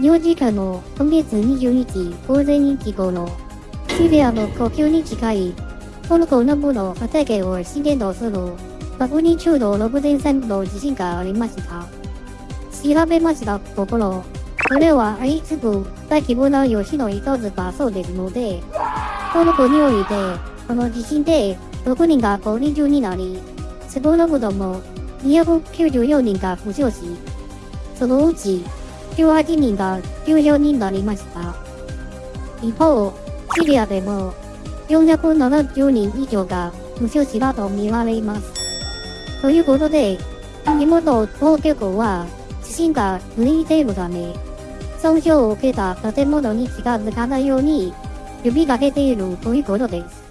日本時間の今月20日午前1時頃、シリアの国境に近いトルコ南部の畑を震源とするマグニチュード6.3の地震がありました。調べましたところ、これは相次ぐ大規模な余震の一つだそうですので、トルコにおいて、この地震で6人が高齢になり、少なくとも294人が負傷し、そのうち18人が重傷になりました。一方、シリアでも470人以上が負傷したと見られます。ということで、地元当局は地震が続いているため、損傷を受けた建物に近づかないように呼びかけているということです。